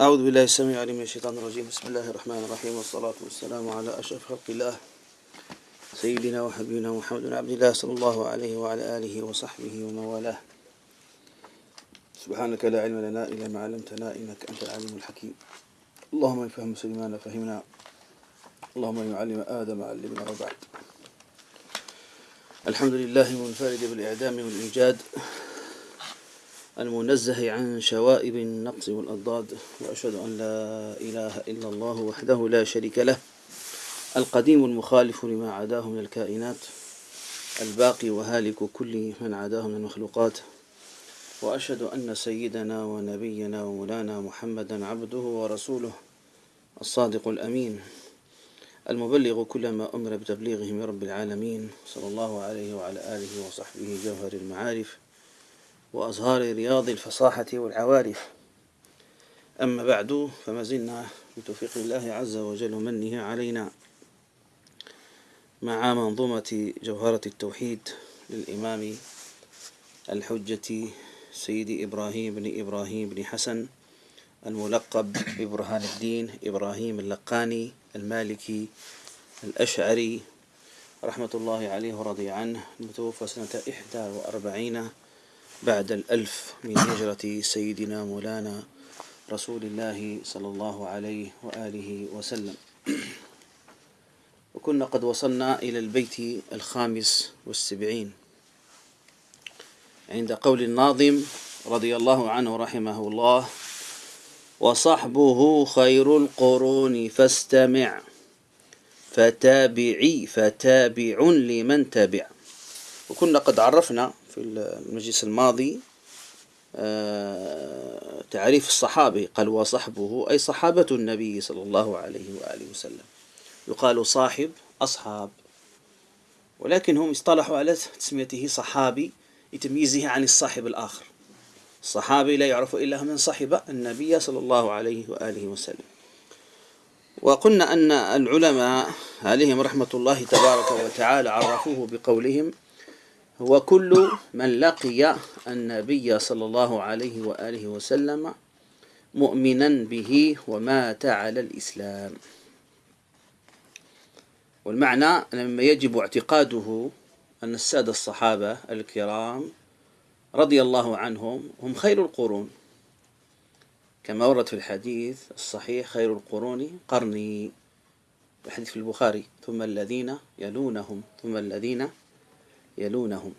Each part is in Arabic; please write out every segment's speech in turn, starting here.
أعوذ بالله السميع العليم من الشيطان الرجيم. بسم الله الرحمن الرحيم والصلاة والسلام على أشرف خلق الله. سيدنا وحبيبنا محمد بن عبد الله صلى الله عليه وعلى آله وصحبه ومن والاه سبحانك لا علم لنا إلا ما علمتنا إنك أنت العليم الحكيم. اللهم يفهم سليمان فهمنا. اللهم يعلم آدم علمنا وبعد الحمد لله منفرد بالإعدام والإيجاد. المنزه عن شوائب النقص والأضداد وأشهد أن لا إله إلا الله وحده لا شريك له القديم المخالف لما عداه من الكائنات الباقي وهالك كل من عداه من المخلوقات وأشهد أن سيدنا ونبينا ومولانا محمدا عبده ورسوله الصادق الأمين المبلغ كل ما أمر بتبليغه من رب العالمين صلى الله عليه وعلى آله وصحبه جوهر المعارف وأزهار رياض الفصاحة والعوارف. أما بعد فما زلنا بتوفيق الله عز وجل ومنه علينا مع منظومة جوهرة التوحيد للإمام الحجة سيد إبراهيم بن إبراهيم بن حسن الملقب ببرهان الدين إبراهيم اللقاني المالكي الأشعري. رحمة الله عليه ورضي عنه المتوفى سنة إحدى وأربعين بعد الألف من هجرة سيدنا مولانا رسول الله صلى الله عليه وآله وسلم. وكنا قد وصلنا إلى البيت الخامس والسبعين. عند قول الناظم رضي الله عنه رحمه الله وصحبه خير القرون فاستمع فتابعي فتابع لمن تبع وكنا قد عرفنا في المجلس الماضي آه، تعريف الصحابي قال وصحبه أي صحابة النبي صلى الله عليه وآله وسلم. يقال صاحب أصحاب. ولكن هم اصطلحوا على تسميته صحابي لتمييزه عن الصاحب الآخر. الصحابي لا يعرف إلا من صحب النبي صلى الله عليه وآله وسلم. وقلنا أن العلماء عليهم رحمة الله تبارك وتعالى عرفوه بقولهم هو كل من لقي النبي صلى الله عليه وآله وسلم مؤمنا به ومات على الإسلام. والمعنى مما يجب اعتقاده أن السادة الصحابة الكرام رضي الله عنهم هم خير القرون. كما ورد في الحديث الصحيح خير القرون قرني. الحديث في البخاري ثم الذين يلونهم ثم الذين يلونهم.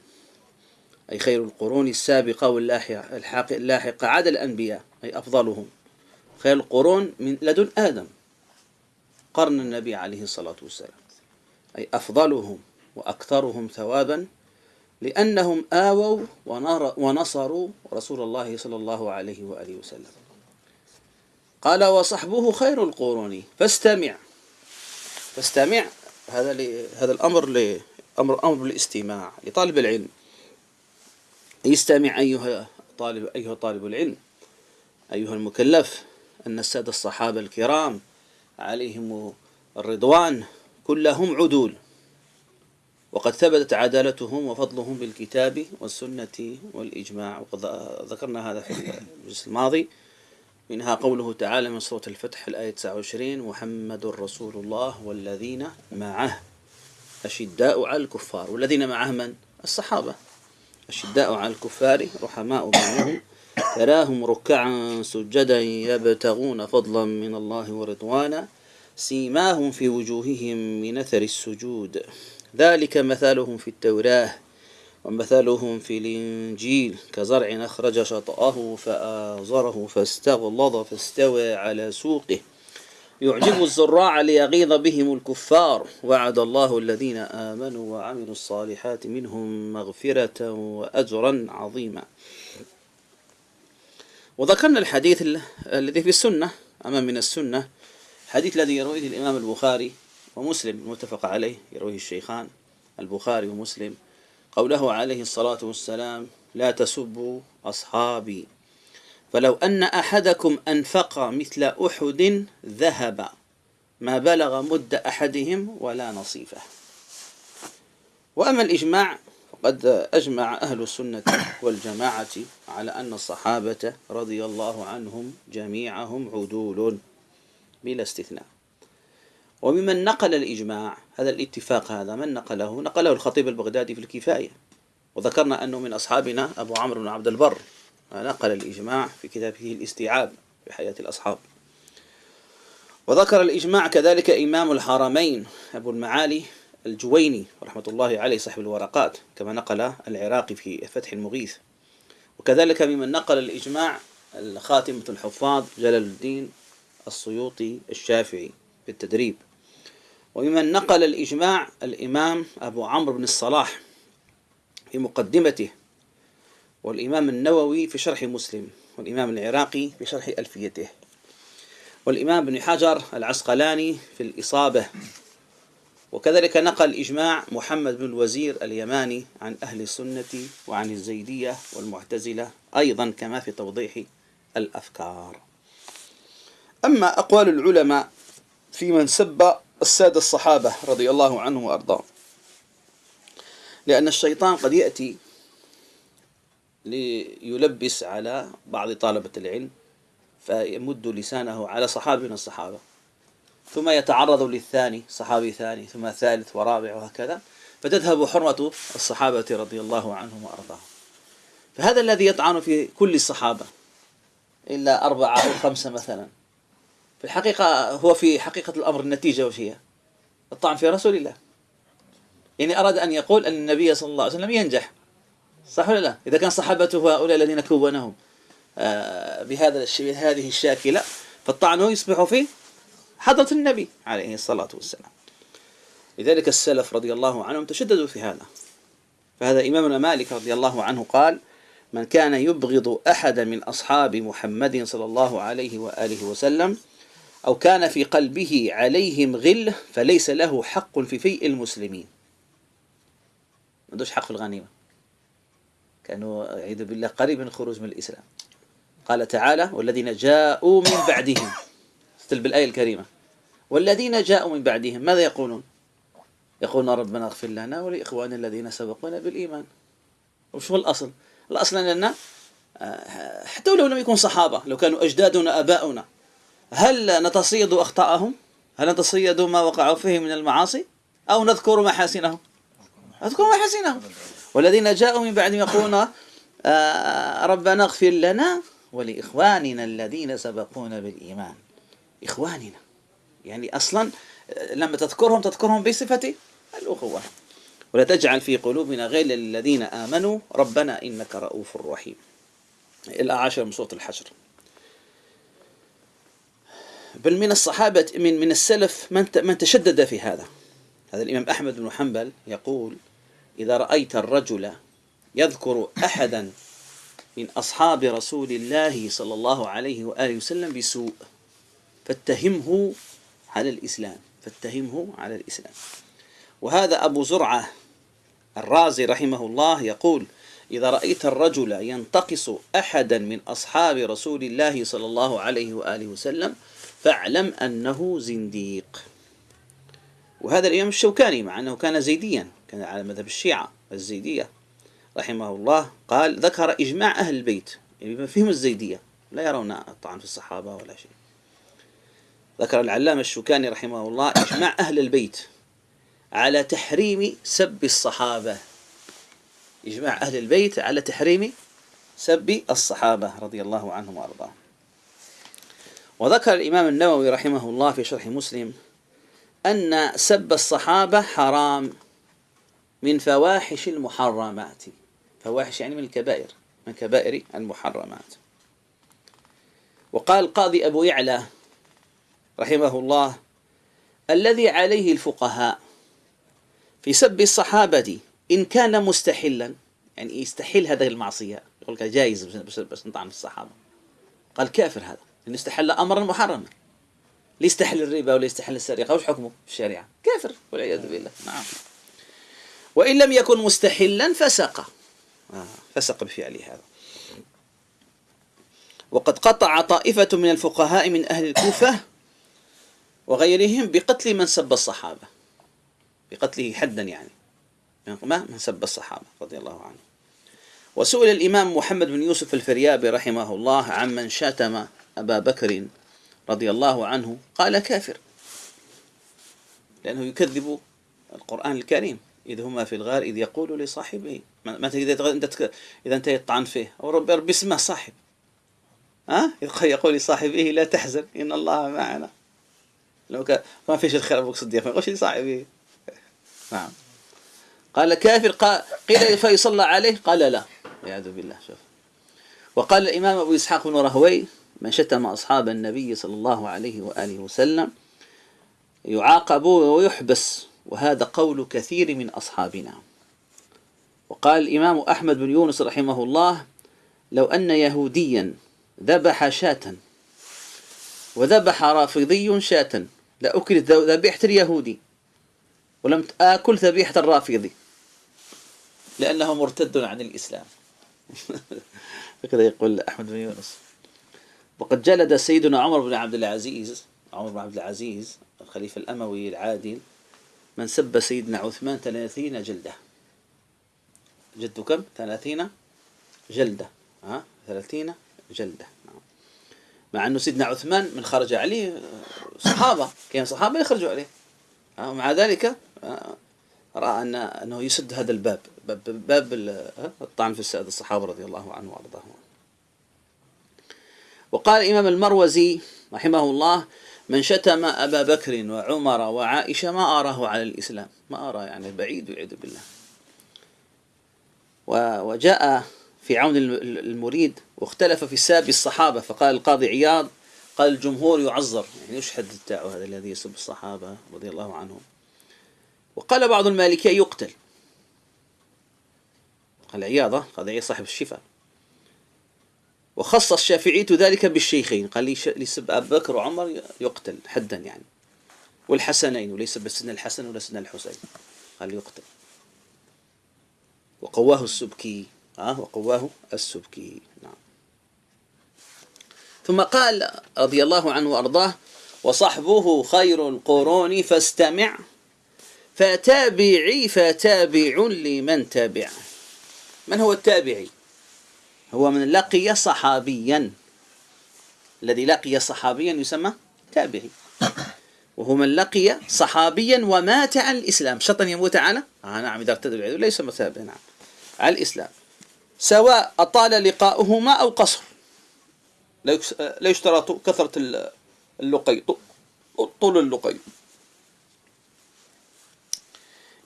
أي خير القرون السابقة واللاحقة اللاحقة عدا الأنبياء أي أفضلهم. خير القرون من لدن آدم قرن النبي عليه الصلاة والسلام. أي أفضلهم وأكثرهم ثوابا لأنهم آووا ونصروا رسول الله صلى الله عليه وآله وسلم. قال وصحبه خير القرون. فاستمع. فاستمع. هذا هذا الأمر أمر أمر بالاستماع لطالب العلم. يستمع أيها طالب أيها طالب العلم. أيها المكلف أن السادة الصحابة الكرام عليهم الرضوان كلهم عدول. وقد ثبتت عدالتهم وفضلهم بالكتاب والسنة والإجماع. وقد ذكرنا هذا في الجزء الماضي. منها قوله تعالى من سورة الفتح الآية 29 محمد رسول الله والذين معه. أشداء على الكفار والذين معه من؟ الصحابة. أشداء على الكفار رحماء بينهم تراهم ركعا سجدا يبتغون فضلا من الله ورضوانا. سيماهم في وجوههم من أثر السجود. ذلك مثلهم في التوراة ومثلهم في الإنجيل. كزرع أخرج شطأه فآزره فاستغلظ فاستوى على سوقه. يعجب الزراع ليغيظ بهم الكفار. وعد الله الذين آمنوا وعملوا الصالحات منهم مغفرة وأجرا عظيما. وذكرنا الحديث الذي في السنة أمام من السنة حديث الذي يرويه الإمام البخاري ومسلم المتفق عليه يرويه الشيخان البخاري ومسلم قوله عليه الصلاة والسلام لا تسبوا أصحابي. فلو أن أحدكم أنفق مثل أحد ذهب ما بلغ مد أحدهم ولا نصيفه. وأما الإجماع وقد أجمع أهل السنة والجماعة على أن الصحابة رضي الله عنهم جميعهم عدول بلا استثناء. وممن نقل الإجماع هذا الاتفاق هذا من نقله؟ نقله الخطيب البغدادي في الكفاية. وذكرنا أنه من أصحابنا أبو عمرو بن عبد البر. نقل الإجماع في كتابه الاستيعاب في حياة الأصحاب. وذكر الإجماع كذلك إمام الحرمين أبو المعالي الجويني رحمة الله عليه صاحب الورقات كما نقل العراقي في فتح المغيث. وكذلك ممن نقل الإجماع الخاتمة الحفاظ جلال الدين السيوطي الشافعي في التدريب وممن نقل الإجماع الإمام أبو عمرو بن الصلاح في مقدمته والإمام النووي في شرح مسلم والإمام العراقي في شرح ألفيته. والإمام ابن حجر العسقلاني في الإصابة. وكذلك نقل إجماع محمد بن الوزير اليماني عن أهل السنة وعن الزيدية والمعتزلة أيضا كما في توضيح الأفكار. أما أقوال العلماء في من سب السادة الصحابة رضي الله عنهم وأرضاهم. لأن الشيطان قد يأتي ليلبس على بعض طلبة العلم فيمد لسانه على صحابي من الصحابة. ثم يتعرض للثاني صحابي ثاني ثم ثالث ورابع وهكذا. فتذهب حرمة الصحابة رضي الله عنهم وأرضاهم. فهذا الذي يطعن في كل الصحابة إلا أربعة أو خمسة مثلا. في الحقيقة هو في حقيقة الأمر النتيجة وش هي؟ الطعن في رسول الله. يعني أراد أن يقول أن النبي صلى الله عليه وسلم ينجح. صح ولا لا؟ إذا كان صحابته هؤلاء الذين كونهم آه، بهذا بهذه الشاكلة فالطعن يصبح في حضرة النبي عليه الصلاة والسلام. لذلك السلف رضي الله عنهم تشددوا في هذا. فهذا إمامنا مالك رضي الله عنه قال من كان يبغض أحدا من أصحاب محمد صلى الله عليه وآله وسلم أو كان في قلبه عليهم غل فليس له حق في فيء المسلمين. ما عندوش حق في الغنيمة. كانوا يعيذ بالله قريب من الخروج من الإسلام. قال تعالى والذين جاءوا من بعدهم. استل بالآية الكريمة. والذين جاءوا من بعدهم ماذا يقولون؟ يقولون ربنا اغفر لنا ولإخواننا الذين سبقونا بالإيمان. وش هو الأصل؟ الأصل أننا آه، حتى لو لم يكن صحابة لو كانوا أجدادنا أباؤنا هل نتصيد أخطاءهم؟ هل نتصيد ما وقعوا فيه من المعاصي؟ أو نذكر محاسنهم؟ نذكر محاسنهم والذين جاءوا من بعدهم يقولون آه، ربنا اغفر لنا ولإخواننا الذين سبقونا بالإيمان. إخواننا. يعني أصلا لما تذكرهم تذكرهم بصفة الأخوة. ولا تجعل في قلوبنا غير الذين آمنوا ربنا إنك رؤوف رحيم. الأعاشر من سورة الحشر. بل من الصحابة من من السلف من من تشدد في هذا. هذا الإمام أحمد بن حنبل يقول إذا رأيت الرجل يذكر أحدا من أصحاب رسول الله صلى الله عليه وآله وسلم بسوء فاتهمه على الإسلام فاتهمه على الإسلام. وهذا أبو زرعة الرازي رحمه الله يقول إذا رأيت الرجل ينتقص أحدا من أصحاب رسول الله صلى الله عليه وآله وسلم فاعلم أنه زنديق. وهذا الإمام الشوكاني مع أنه كان زيديا كان على مذهب الشيعة الزيدية رحمه الله قال ذكر إجماع أهل البيت يعني فيهم الزيدية لا يرون الطعن في الصحابة ولا شيء. ذكر العلامة الشوكاني رحمه الله إجماع أهل البيت على تحريم سب الصحابة. إجماع أهل البيت على تحريم سب الصحابة رضي الله عنهم وأرضاهم. وذكر الإمام النووي رحمه الله في شرح مسلم أن سب الصحابة حرام من فواحش المحرمات. فواحش يعني من الكبائر من كبائر المحرمات. وقال القاضي أبو يعلى رحمه الله الذي عليه الفقهاء في سب الصحابة إن كان مستحلا يعني يستحل هذه المعصية يقول لك جائز بس نطعن الصحابة. قال كافر هذا لأنه استحل أمرا محرما. ليستحل الربا ولا يستحل السرقة وش حكمه في الشريعة؟ كافر والعياذ بالله. نعم. وإن لم يكن مستحلا فسق آه فسق بفعله هذا. وقد قطع طائفة من الفقهاء من أهل الكوفة وغيرهم بقتل من سب الصحابة. بقتله حدا يعني. من سب الصحابة رضي الله عنه. وسئل الإمام محمد بن يوسف الفريابي رحمه الله عمن شاتم أبا بكر رضي الله عنه قال كافر. لأنه يكذب القرآن الكريم. إذ هما في الغار إذ يقول لصاحبه مثلا إذا أنت إذا أنت يطعن فيه. أو رب رب اسمه صاحب. ها؟ يقول لصاحبه لا تحزن إن الله معنا. لو كان ما فيش الخير أبوك صديق ما يقولش لصاحبه. نعم. قال كافر قيل فيصلى عليه؟ قال لا. والعياذ بالله شوف. وقال الإمام أبو إسحاق بن رهوي من شتم أصحاب النبي صلى الله عليه وآله وسلم يعاقب ويحبس وهذا قول كثير من أصحابنا. وقال الإمام أحمد بن يونس رحمه الله لو أن يهوديا ذبح شاة وذبح رافضي شاة لأكلت ذبيحة اليهودي ولم آكل ذبيحة الرافضي. لأنه مرتد عن الإسلام. هكذا يقول أحمد بن يونس. وقد جلد سيدنا عمر بن عبد العزيز عمر بن عبد العزيز الخليفة الأموي العادل من سب سيدنا عثمان ثلاثين جلدة. جد كم؟ ثلاثين جلدة ها؟ ثلاثين جلدة. نعم. مع أنه سيدنا عثمان من خرج عليه صحابة كان صحابة يخرجوا عليه. ومع ذلك رأى أن أنه يسد هذا الباب باب, باب الطعن في السادة الصحابة رضي الله عنه وأرضاهم. وقال الإمام المروزي رحمه الله من شتم أبا بكر وعمر وعائشة ما أراه على الإسلام. ما أرى يعني بعيد والعياذ بالله. وجاء في عون المريد واختلف في ساب الصحابة. فقال القاضي عياض قال الجمهور يعذر. يعني يشهد التاع هذا الذي يسب الصحابة رضي الله عنهم؟ وقال بعض المالكية يقتل. قال عياضة قال عياض صاحب الشفاء. وخص الشافعي ذلك بالشيخين. قال لي يسب أبو بكر وعمر يقتل حدا يعني. والحسنين وليس بسن الحسن ولا سن الحسين. قال يقتل. وقواه السبكي. آه وقواه السبكي. نعم. ثم قال رضي الله عنه وأرضاه وصحبه خير القرون فاستمع. فتابعي فتابع لمن تبع من هو التابعي؟ هو من لقي صحابيا. الذي لقي صحابيا يسمى تابعي. وهو من لقي صحابيا ومات على الإسلام. شرط أن يموت على آه نعم إذا ارتد العدو ليس مثابة نعم على الإسلام. سواء أطال لقاؤهما أو قصر. لا يشترط كثرة اللقي. طول اللقي.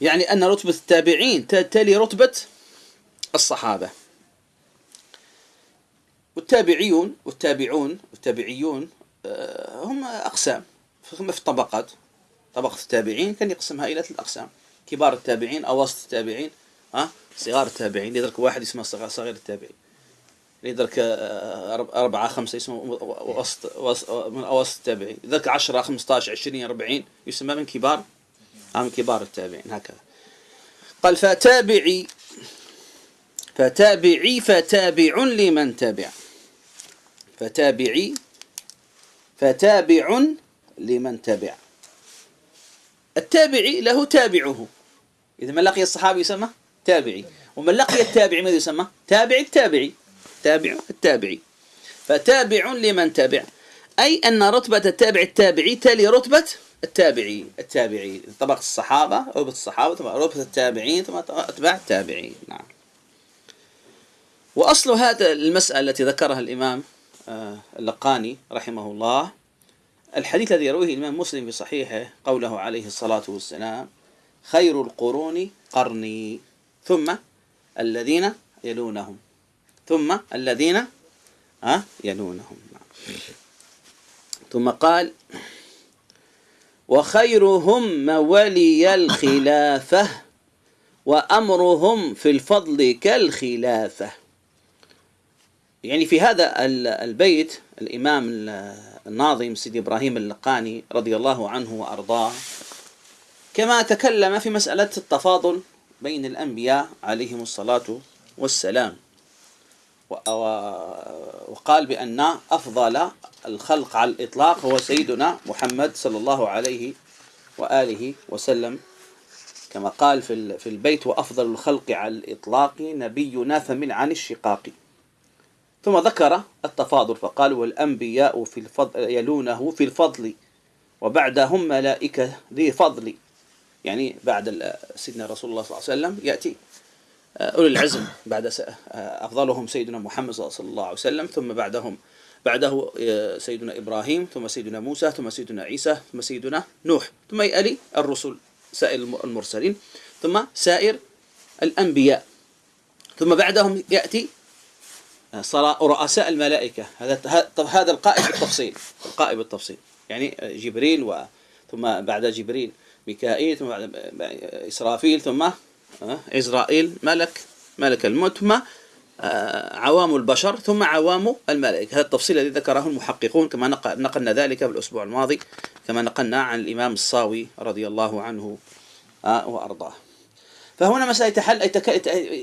يعني أن رتبة التابعين تلي رتبة الصحابة. والتابعيون والتابعون والتابعيون آه، هم أقسام. هم في طبقات طبقة التابعين كان يقسمها إلى ثلاث أقسام. كبار التابعين أواسط التابعين ها صغار التابعين. يدرك واحد اسمه صغير التابعين. يدرك آه، أربعة خمسة اسمه وسط من أواسط التابعين. يدرك عشرة خمسة عشر عشرين أربعين يسمى من كبار من كبار التابعين. هكذا. قال فتابعي فتابعي فتابع لمن تبع فتابعي فتابع لمن تبع التابعي له تابعه. إذا من لقي الصحابي يسمى تابعي ومن لقي التابعي ماذا يسمى؟ تابع التابعي. تابع التابعي. فتابع لمن تبع أي أن رتبة التابع التابعي تلي رتبة التابعي. التابعي طبقة الصحابة رتبة الصحابة ثم رتبة التابعين ثم أتباع التابعين. نعم. وأصل هذا المسألة التي ذكرها الإمام اللقاني رحمه الله. الحديث الذي يرويه الإمام مسلم في صحيحه قوله عليه الصلاة والسلام خير القرون قرني. ثم الذين يلونهم. ثم الذين ها يلونهم. ثم قال وخيرهم من ولي الخلافة وأمرهم في الفضل كالخلافة. يعني في هذا البيت الإمام الناظم سيدي إبراهيم اللقاني رضي الله عنه وأرضاه كما تكلم في مسألة التفاضل بين الأنبياء عليهم الصلاة والسلام. وقال بأن أفضل الخلق على الإطلاق هو سيدنا محمد صلى الله عليه وآله وسلم. كما قال في البيت وأفضل الخلق على الإطلاق نبينا فمن عن الشقاق. ثم ذكر التفاضل فقال والأنبياء في الفضل يلونه في الفضل وبعدهم ملائكة ذي فضل. يعني بعد سيدنا رسول الله صلى الله عليه وسلم يأتي آه، أولي العزم بعد آه، أفضلهم سيدنا محمد صلى الله عليه وسلم ثم بعدهم بعده آه، سيدنا إبراهيم ثم سيدنا موسى ثم سيدنا عيسى ثم سيدنا نوح ثم يألي الرسل سائر المرسلين ثم سائر الأنبياء. ثم بعدهم يأتي رؤساء الملائكة. هذا هذا القائد بالتفصيل. القائد بالتفصيل. يعني جبريل و ثم بعد جبريل ميكائيل ثم بعد إسرافيل ثم إسرائيل ملك ملك الموت ثم آه، عوام البشر ثم عوام الملائكة. هذا التفصيل الذي ذكره المحققون كما نقلنا ذلك في الأسبوع الماضي كما نقلنا عن الإمام الصاوي رضي الله عنه آه، وأرضاه. فهنا مسألة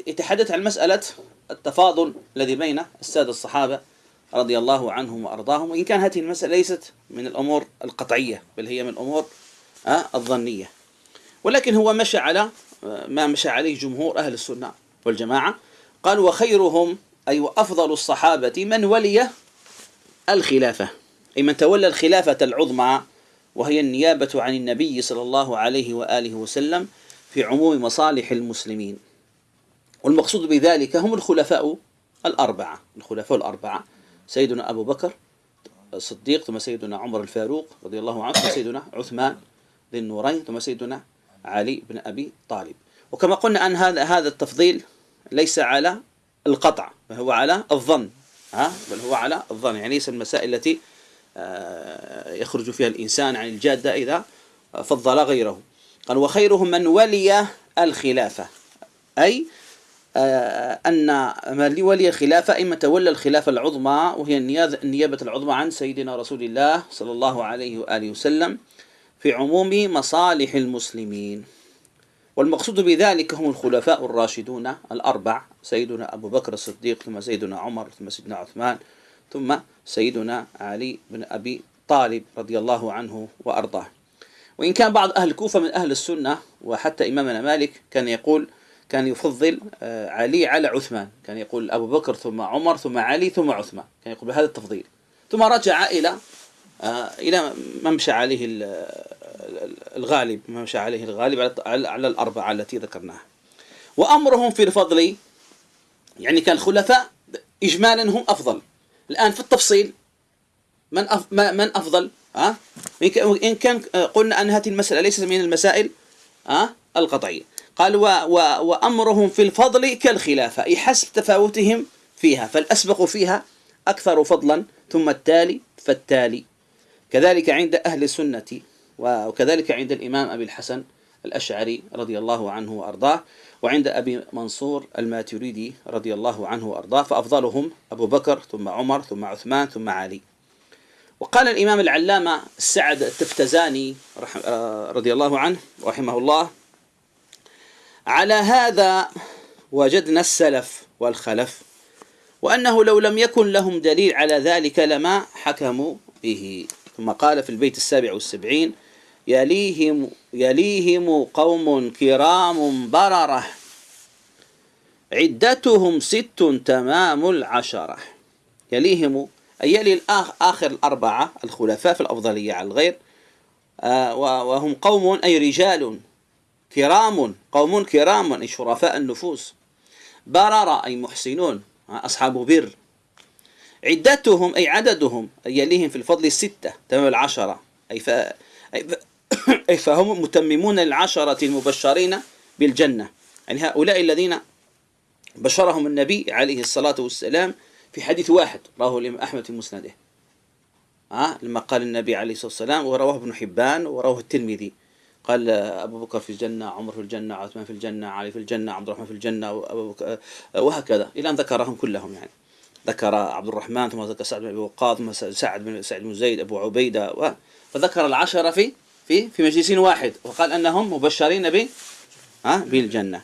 يتحدث عن مسألة التفاضل الذي بين السادة الصحابة رضي الله عنهم وأرضاهم وإن كان هذه المسألة ليست من الأمور القطعية بل هي من الأمور آه، الظنية. ولكن هو مشى على ما مشى عليه جمهور أهل السنة والجماعة. قال وخيرهم أي وأفضل الصحابة من ولي الخلافة. أي من تولى الخلافة العظمى وهي النيابة عن النبي صلى الله عليه وآله وسلم في عموم مصالح المسلمين. والمقصود بذلك هم الخلفاء الأربعة. الخلفاء الأربعة سيدنا أبو بكر الصديق ثم سيدنا عمر الفاروق رضي الله عنه ثم سيدنا عثمان ذي النورين ثم سيدنا علي بن أبي طالب. وكما قلنا أن هذا هذا التفضيل ليس على القطع بل هو على الظن ها؟ بل هو على الظن. يعني ليس المسائل التي آه، يخرج فيها الإنسان عن الجادة إذا فضل غيره. قال وخيرهم من ولي الخلافة. أي أن من ولي الخلافة إما تولى الخلافة العظمى وهي النيابة العظمى عن سيدنا رسول الله صلى الله عليه وآله وسلم في عموم مصالح المسلمين. والمقصود بذلك هم الخلفاء الراشدون الأربع سيدنا أبو بكر الصديق ثم سيدنا عمر ثم سيدنا عثمان ثم سيدنا علي بن أبي طالب رضي الله عنه وأرضاه. وإن كان بعض أهل الكوفة من أهل السنة وحتى إمامنا مالك كان يقول كان يفضل آه، علي على عثمان. كان يقول أبو بكر ثم عمر ثم علي ثم عثمان. كان يقول بهذا التفضيل. ثم رجع إلى آه، إلى ما مشى عليه الغالب. ما مشى عليه الغالب على الأربعة التي ذكرناها. وأمرهم في الفضل يعني كان الخلفاء إجمالا هم أفضل. الآن في التفصيل من من أفضل؟ ها إن كان قلنا أن هذه المسألة ليست من المسائل ها القطعية. قال و و وأمرهم في الفضل كالخلافة أي حسب تفاوتهم فيها فالأسبق فيها أكثر فضلا ثم التالي فالتالي. كذلك عند أهل السنة وكذلك عند الإمام أبي الحسن الأشعري رضي الله عنه وأرضاه وعند أبي منصور الماتريدي رضي الله عنه وأرضاه فأفضلهم أبو بكر ثم عمر ثم عثمان ثم علي. وقال الإمام العلامة السعد التفتزاني رضي الله عنه رحمه الله على هذا وجدنا السلف والخلف وأنه لو لم يكن لهم دليل على ذلك لما حكموا به. ثم قال في البيت السابع والسبعين يليهم يليهم قوم كرام بررة عدتهم ست تمام العشرة. يليهم أي يلي آخر الأربعة الخلفاء في الأفضلية على الغير آه، وهم قوم أي رجال كرام قوم كرام أي شرفاء النفوس. بررة أي محسنون أصحاب بر. عدتهم أي عددهم أي يليهم في الفضل الستة تمام العشرة. أي, ف... أي فهم متممون العشرة المبشرين بالجنة. يعني هؤلاء الذين بشرهم النبي عليه الصلاة والسلام في حديث واحد رواه الإمام أحمد في مسنده. ها لما قال النبي عليه الصلاة والسلام ورواه ابن حبان ورواه الترمذي. قال أبو بكر في الجنة عمر في الجنة عثمان في الجنة علي في الجنة عبد الرحمن في الجنة وهكذا. إلى أن ذكرهم كلهم يعني. ذكر عبد الرحمن ثم ذكر سعد بن أبي وقاص ثم سعد بن سعد بن زيد أبو عبيدة و فذكر العشرة في في في مجلس واحد وقال أنهم مبشرين ب ها بالجنة.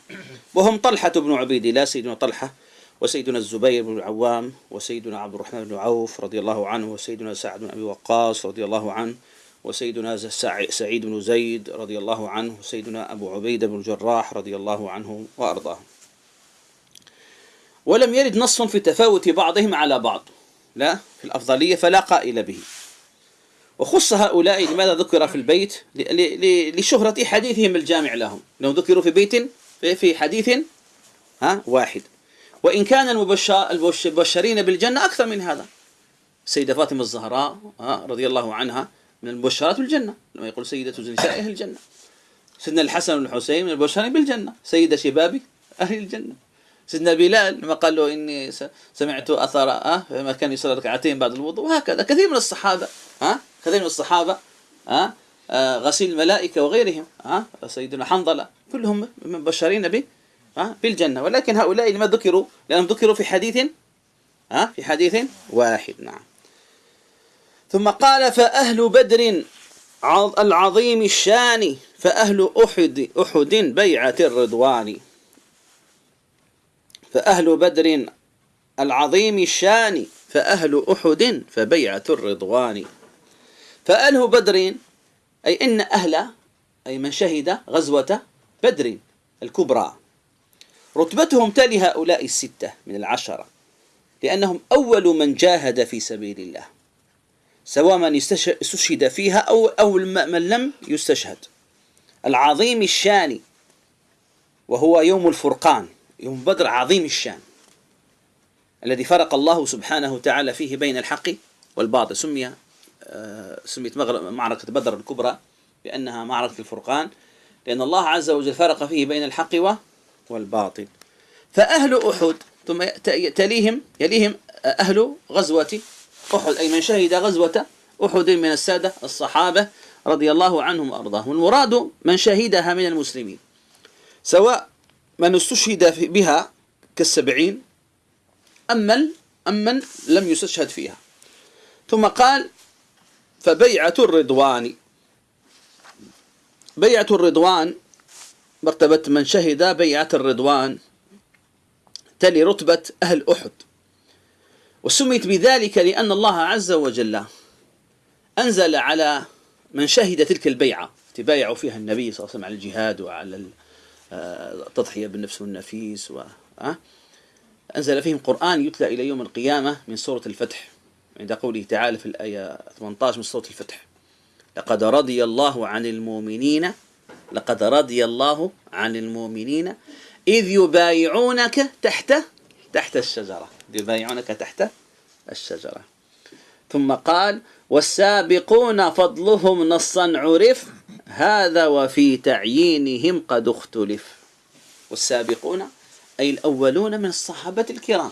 وهم طلحة بن عبيد الله سيدنا طلحة وسيدنا الزبير بن العوام وسيدنا عبد الرحمن بن عوف رضي الله عنه وسيدنا سعد بن أبي وقاص رضي الله عنه وسيدنا سعيد بن زيد رضي الله عنه وسيدنا أبو عبيدة بن الجراح رضي الله عنه وأرضاه. ولم يرد نص في تفاوت بعضهم على بعض. لا في الأفضلية فلا قائل به. وخص هؤلاء لماذا ذكر في البيت؟ لشهرة حديثهم الجامع لهم. لو ذكروا في بيت في حديث ها واحد. وإن كان المبشرين بالجنة أكثر من هذا. السيدة فاطمة الزهراء رضي الله عنها من المبشرات بالجنة لما يقول سيدة نساء أهل الجنة. سيدنا الحسن بن الحسين من المبشرين بالجنة. سيدة شباب أهل الجنة. سيدنا بلال لما قال له إني سمعت أثر أه فما كان يصلي ركعتين بعد الوضوء وهكذا. كثير من الصحابة ها كثير من الصحابة ها آه غسيل الملائكة وغيرهم ها سيدنا حنظلة كلهم مبشرين به ها بالجنة. ولكن هؤلاء لما ذكروا لأنهم ذكروا في حديث ها في حديث واحد. نعم. ثم قال فأهل بدر العظيم الشان فأهل أحد أحد بيعة الرضوان. فأهل بدر العظيم الشان فأهل أحد فبيعة الرضوان. فأهل بدر أي إن أهل أي من شهد غزوة بدر الكبرى. رتبتهم تلي هؤلاء الستة من العشرة لأنهم أول من جاهد في سبيل الله. سواء من استشهد فيها أو أو من لم يستشهد. العظيم الشان وهو يوم الفرقان يوم بدر عظيم الشان الذي فرق الله سبحانه وتعالى فيه بين الحق والباطل. سمي آه، سميت معركة بدر الكبرى بأنها معركة الفرقان لأن الله عز وجل فرق فيه بين الحق والباطل. فأهل أحد ثم تليهم يليهم أهل غزوة أحد. أي من شهد غزوة أحد من السادة الصحابة رضي الله عنهم وأرضاهم. المراد من شهدها من المسلمين. سواء من استشهد بها كالسبعين أم من لم يستشهد فيها. ثم قال فبيعة الرضوان. بيعة الرضوان مرتبة من شهد بيعة الرضوان تلي رتبة أهل أحد. وسميت بذلك لأن الله عز وجل أنزل على من شهد تلك البيعة تبايعوا فيها النبي صلى الله عليه وسلم على الجهاد وعلى التضحية بالنفس والنفيس و أنزل فيهم قرآن يتلى إلى يوم القيامة من سورة الفتح عند قوله تعالى في الآية 18 من سورة الفتح لقد رضي الله عن المؤمنين لقد رضي الله عن المؤمنين إذ يبايعونك تحت تحت الشجرة. يبايعونك تحت الشجرة. ثم قال والسابقون فضلهم نصا عرف هذا وفي تعيينهم قد اختلف. والسابقون أي الأولون من الصحابة الكرام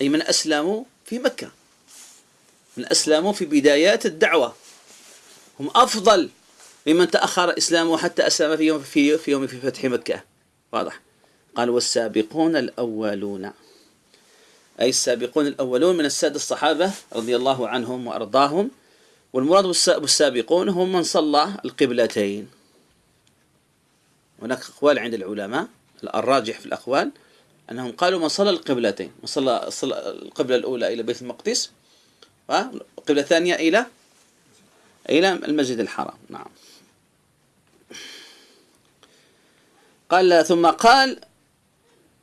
أي من أسلموا في مكة من أسلموا في بدايات الدعوة. هم أفضل ممن تأخر إسلامه حتى أسلم في يوم في, في يوم في فتح مكة. واضح. قال والسابقون الأولون. أي السابقون الأولون من السادة الصحابة رضي الله عنهم وأرضاهم والمراد بالسابقون هم من صلى القبلتين. هناك أقوال عند العلماء الراجح في الأقوال أنهم قالوا من صلى القبلتين من صلى القبلة الأولى إلى بيت المقدس والقبلة الثانية إلى إلى المسجد الحرام. نعم. قال ثم قال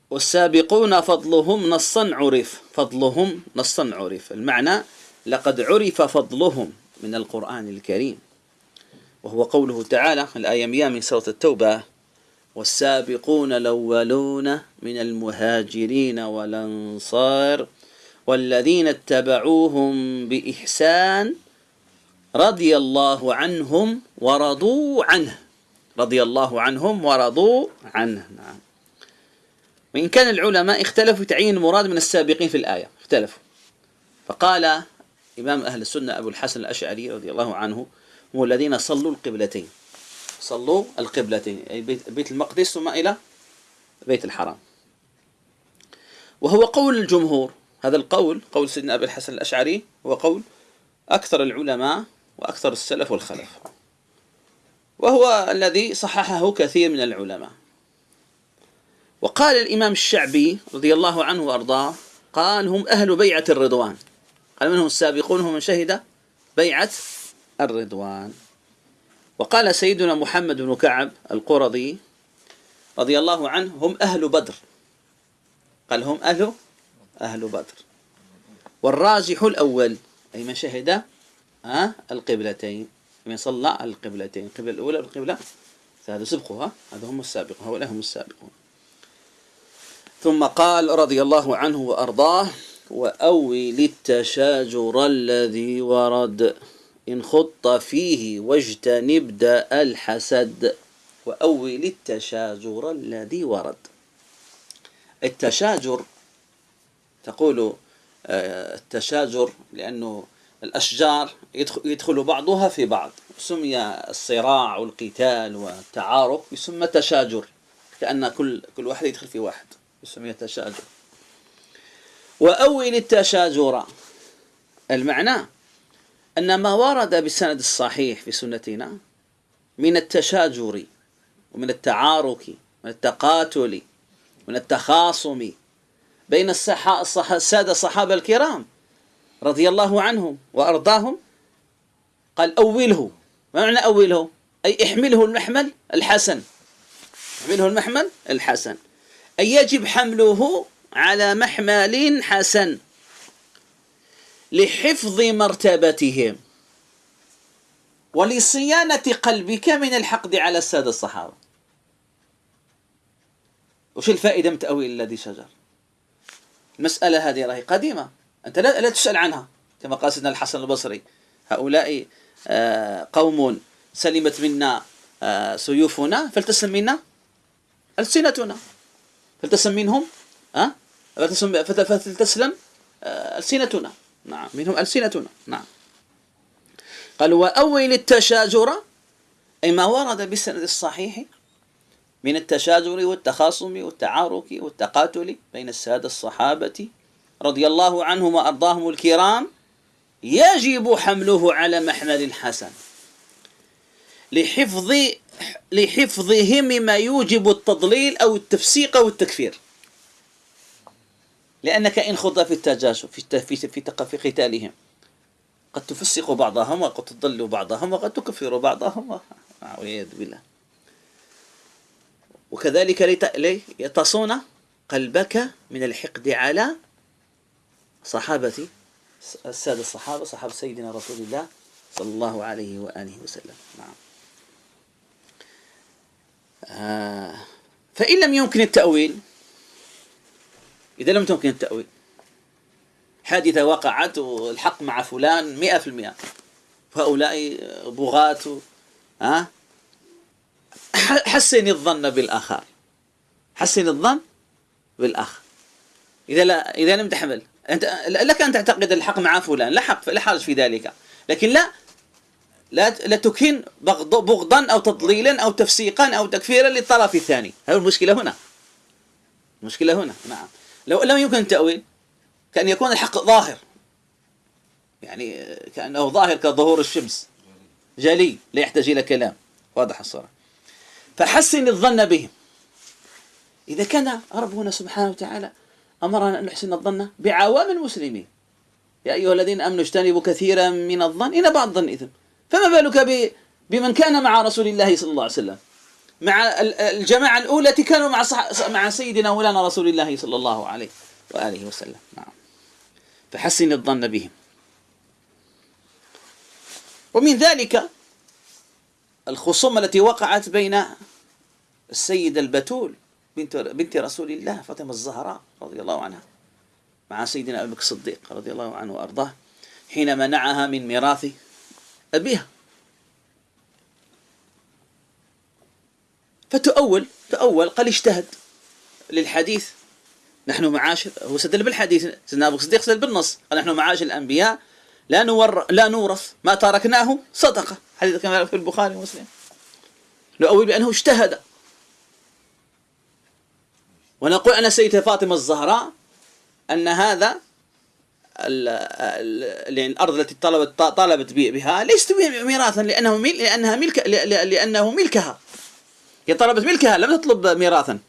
والسابقون فضلهم نصا عرف فضلهم نصا عرف. المعنى لقد عرف فضلهم من القرآن الكريم. وهو قوله تعالى الآية 100 من سورة التوبة والسابقون الأولون من المهاجرين والأنصار والذين اتبعوهم بإحسان رضي الله عنهم ورضوا عنه. رضي الله عنهم ورضوا عنه. نعم. وإن كان العلماء اختلفوا تعيين المراد من السابقين في الآية اختلفوا. فقال إمام أهل السنة أبو الحسن الأشعري رضي الله عنه هم الذين صلوا القبلتين. صلوا القبلتين أي بيت المقدس ثم إلى بيت الحرام. وهو قول الجمهور هذا القول قول سيدنا أبي الحسن الأشعري هو قول أكثر العلماء وأكثر السلف والخلف. وهو الذي صححه كثير من العلماء. وقال الإمام الشعبي رضي الله عنه وأرضاه قال هم أهل بيعة الرضوان. قال منهم السابقون؟ هم من شهد بيعة الرضوان. وقال سيدنا محمد بن كعب القرظي رضي الله عنه هم أهل بدر. قال هم أهل أهل بدر. والراجح الأول أي من شهد أه القبلتين. من صلى القبلتين القبلة الأولى والقبلة هذا سبقها هذا هم السابقون هؤلاء هم السابقون. ثم قال رضي الله عنه وأرضاه وأول التشاجر الذي ورد إن خط فيه واجتنب داء الحسد وأول التشاجر الذي ورد. التشاجر تقول آه، التشاجر لأنه الأشجار يدخل بعضها في بعض سمي الصراع والقتال والتعارك يسمى تشاجر كأن كل كل واحد يدخل في واحد. يسمى تشاجر وأول التشاجر المعنى أن ما ورد بالسند الصحيح في سنتنا من التشاجر ومن التعارك من التقاتل من التخاصم بين السادة الصحابة الكرام رضي الله عنهم وأرضاهم. قال أوله ما معنى أوله؟ أي احمله المحمل الحسن. احمله المحمل الحسن. يجب حمله على محمل حسن لحفظ مرتبتهم ولصيانة قلبك من الحقد على السادة الصحابة. وش الفائدة من تأويل الذي شجر؟ المسألة هذه راهي قديمة. أنت لا, لا تسأل عنها كما قال سيدنا الحسن البصري. هؤلاء آه، قوم سلمت منا آه، سيوفنا فلتسلم منا ألسنتنا. فلتسلم منهم؟ أه؟ فلتسلم ألسنتنا. نعم منهم ألسنتنا. نعم. قال وأول التشاجر. أي ما ورد بالسند الصحيح من التشاجر والتخاصم والتعارك والتقاتل بين السادة الصحابة رضي الله عنهم وأرضاهم الكرام يجب حمله على محمل حسن. لحفظ لحفظهم مما يوجب التضليل أو التفسيق أو التكفير. لأنك إن خض في التجاشف في في في, قتالهم. قد تفسق بعضهم وقد تضل بعضهم وقد تكفر بعضهم. والعياذ بالله. وكذلك لتصون قلبك من الحقد على صحابة السادة الصحابة صحابة سيدنا رسول الله صلى الله عليه وآله وسلم. نعم. فإن لم يمكن التأويل إذا لم تمكن التأويل حادثة وقعت والحق مع فلان مئة في المئة. فهؤلاء بغاة ها حسن الظن بالآخر. حسن الظن بالأخ إذا لا إذا لم تحمل. أنت لك أن تعتقد الحق مع فلان لا حق لا حرج في ذلك. لكن لا لا لا تكن بغضا أو تضليلا أو تفسيقا أو تكفيرا للطرف الثاني. هذه المشكلة هنا؟ المشكلة هنا نعم. لو لم يمكن التأويل كأن يكون الحق ظاهر. يعني كأنه ظاهر كظهور الشمس. جلي لا يحتاج إلى كلام. واضح الصورة فحسن الظن بهم. إذا كان ربنا سبحانه وتعالى أمرنا أن نحسن الظن بعوام المسلمين. يا أيها الذين أمنوا اجتنبوا كثيرا من الظن إن بعض الظن إثم. فما بالك بمن كان مع رسول الله صلى الله عليه وسلم؟ مع الجماعة الأولى كانوا مع مع سيدنا مولانا رسول الله صلى الله عليه وآله وسلم. نعم. فحسن الظن بهم. ومن ذلك الخصومة التي وقعت بين السيدة البتول بنت بنت رسول الله فاطمة الزهراء رضي الله عنها مع سيدنا أبي بكر الصديق رضي الله عنه وأرضاه حين منعها من ميراث أبيها. فتؤول تؤول قال اجتهد للحديث. نحن معاشر هو سدل بالحديث سيدنا أبو الصديق سدل بالنص. قال نحن معاشر الأنبياء لا نور لا نورث ما تركناه صدقة. حديث كما في البخاري ومسلم. نؤول بأنه اجتهد. ونقول أن سيدة فاطمة الزهراء أن هذا الأرض التي طلبت طالبت بها ليست ميراثا لأنه مل لأنها ملك لأنه ملكها هي طلبت ملكها لم تطلب ميراثا.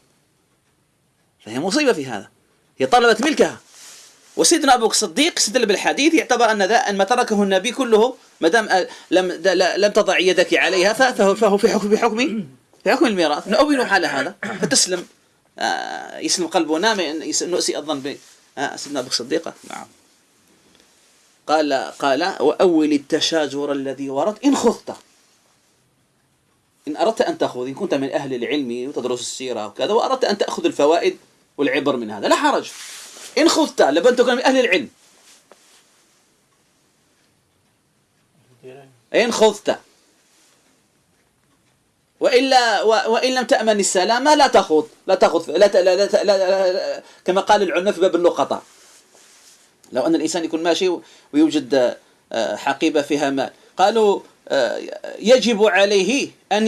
فهي مصيبة في هذا. هي طلبت ملكها وسيدنا أبو الصديق استدل بالحديث يعتبر أن ذا أن ما تركه النبي كله ما دام لم لم تضع يدك عليها فهو فهو في حكم بحكم في حكم الميراث. نؤمن على هذا. فتسلم. آه، يسلم قلبنا من نؤسي الظن آه، سيدنا أبو الصديق. نعم. قال قال واول التشاجر الذي ورد ان خذت إن أردت أن تأخذ إن كنت من أهل العلم وتدرس السيرة وكذا وأردت أن تأخذ الفوائد والعبر من هذا لا حرج إن خذت لابد تكون من أهل العلم إن خذت وإلا وإن لم تأمن السلامة لا تخوض لا تخوض لا, لا, لا, كما قال العلماء في باب اللقطة لو أن الإنسان يكون ماشي ويوجد آه، حقيبة فيها مال. قالوا آه، يجب عليه أن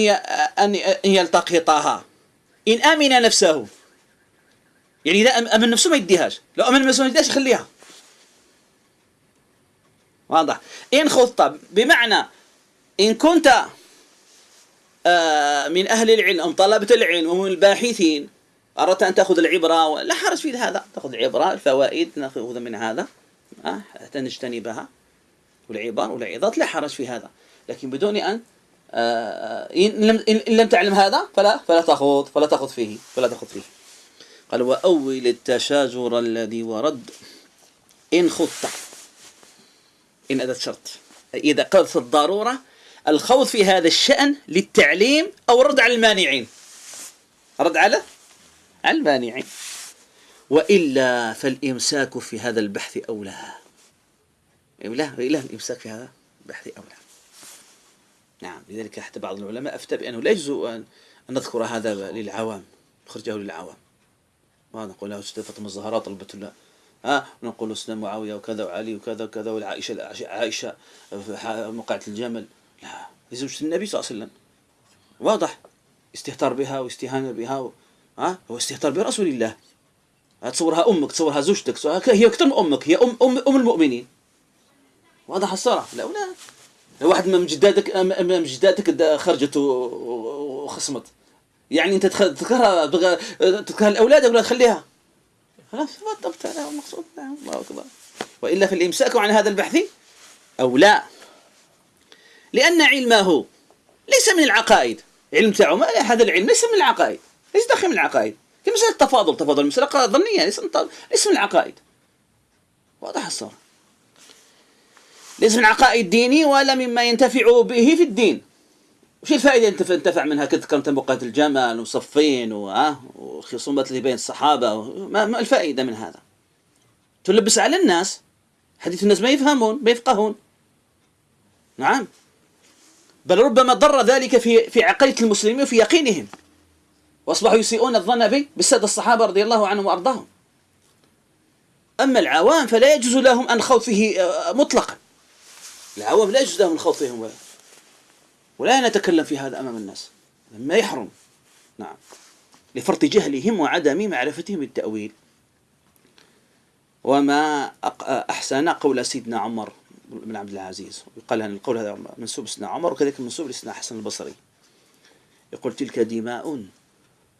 أن يلتقطها. إن أمن نفسه. يعني إذا أمن نفسه ما يديهاش. لو أمن نفسه ما يديهاش يخليها. واضح. إن خضت بمعنى إن كنت آه، من أهل العلم أم طلبة العلم ومن الباحثين أردت أن تأخذ العبرة لا حرج في هذا. تأخذ العبرة الفوائد نأخذ من هذا. آه، حتى نجتنبها والعبار والعظات لا حرج في هذا. لكن بدون أن آه، إن لم, إن لم تعلم هذا فلا فلا تخوض فلا تخوض فيه فلا تخوض فيه. قال وأول التشاجر الذي ورد إن خضت إن أدت شرط إذا قلت الضرورة الخوض في هذا الشأن للتعليم أو رد على المانعين. رد على المانعين وإلا فالإمساك في هذا البحث أولى. إلا إلا الإمساك في هذا البحث أولى. نعم لذلك حتى بعض العلماء أفتى بأنه لا يجوز أن نذكر هذا للعوام نخرجه للعوام. ما نقول له أستاذ فاطمة الزهراء طلبت الله ها ونقول أستاذ معاوية وكذا وعلي وكذا وكذا والعائشة عائشة موقعة الجمل. لا لزوجة النبي صلى الله عليه وسلم. واضح. استهتار بها واستهانة بها. ها؟ هو استهتار برسول الله. تصورها أمك تصورها زوجتك هي أكثر من أمك هي أم, أم, أم المؤمنين. واضح الصراحة. لا ولا. واحد من جداتك من جداتك خرجت وخصمت. يعني أنت تذكرها تذكرها الاولاد ولا تخليها؟ خلاص بالضبط هذا هو المقصود الله أكبر. وإلا في الامساك عن هذا البحث أو لا. لأن علمه ليس من العقائد. علم تاعو هذا العلم ليس من العقائد. ليس داخل من العقائد. كمسألة التفاضل تفاضل مسألة ظنية ليس من العقائد. واضح الصورة ليس من عقائد ديني ولا مما ينتفع به في الدين. وش الفائدة أنت تنتفع منها؟ كذكر أنت بقات الجمل وصفين والخصومات اللي بين الصحابة ما, ما الفائدة من هذا؟ تلبس على الناس. حديث الناس ما يفهمون ما يفقهون. نعم. بل ربما ضر ذلك في في عقيدة المسلمين وفي يقينهم. وأصبحوا يسيئون الظن به بالسادة الصحابة رضي الله عنهم وأرضاهم. أما العوام فلا يجوز لهم أن خوض فيه آه، مطلقا. العوام لا يجوز لهم الخوض فيهم ولا نتكلم في هذا أمام الناس. ما يحرم. نعم. لفرط جهلهم وعدم معرفتهم بالتأويل. وما أحسن قول سيدنا عمر بن عبد العزيز. يقال أن القول هذا منسوب لسيدنا عمر وكذلك منسوب لسيدنا حسن البصري. يقول تلك دماء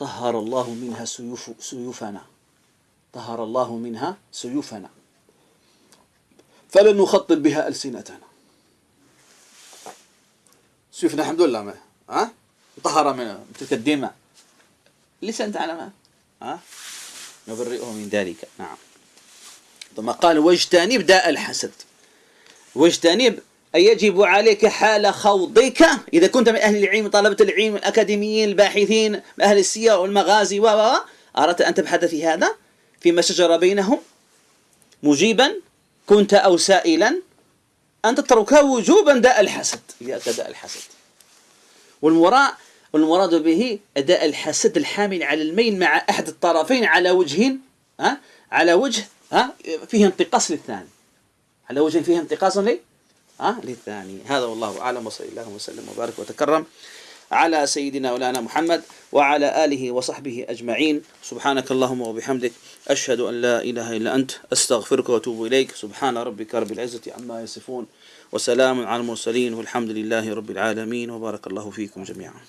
طهر الله منها سيوف سيوفنا. طهر الله منها سيوفنا. فلن نخطط بها ألسنتنا. شوفنا الحمد لله ما ها؟ طهر من تلك الدماء. على ما ها؟ نبرئه من ذلك. نعم. ثم قال واجتنب داء الحسد. واجتنب يجب عليك حال خوضك؟ إذا كنت من أهل العلم طلبة العلم الأكاديميين الباحثين أهل السير والمغازي و أردت أن تبحث في هذا؟ فيما شجر بينهم؟ مجيبا؟ كنت أو سائلا؟ أن تترك وجوبا داء الحسد. إياك داء الحسد. والمراء والمراد به أداء الحسد الحامل على الميل مع أحد الطرفين على وجه ها؟ على وجه ها؟ فيه انتقاص للثاني. على وجه فيه انتقاص لي؟ ها للثاني. هذا والله أعلم وصلى الله وسلم وبارك وتكرم على سيدنا مولانا محمد وعلى آله وصحبه أجمعين. سبحانك اللهم وبحمدك أشهد أن لا إله إلا أنت أستغفرك وأتوب إليك. سبحان ربك رب العزة عما يصفون وسلام على المرسلين والحمد لله رب العالمين وبارك الله فيكم جميعا.